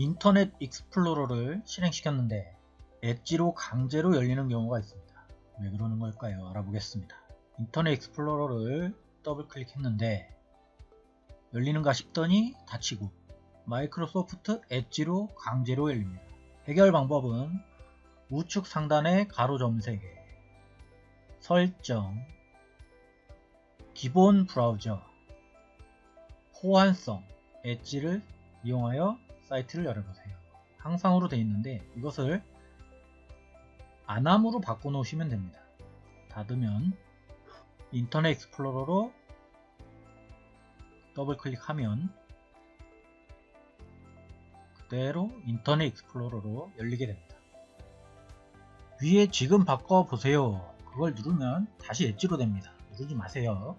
인터넷 익스플로러를 실행시켰는데 엣지로 강제로 열리는 경우가 있습니다. 왜 그러는 걸까요? 알아보겠습니다. 인터넷 익스플로러를 더블 클릭했는데 열리는가 싶더니 닫히고 마이크로소프트 엣지로 강제로 열립니다. 해결 방법은 우측 상단의 가로 점 3개 설정 기본 브라우저 호환성 엣지를 이용하여 사이트를 열어보세요. 항상으로 되어 있는데 이것을 안함으로 바꿔놓으시면 됩니다. 닫으면 인터넷 익스플로러로 더블 클릭하면 그대로 인터넷 익스플로러로 열리게 됩니다. 위에 지금 바꿔보세요. 그걸 누르면 다시 엣지로 됩니다. 누르지 마세요.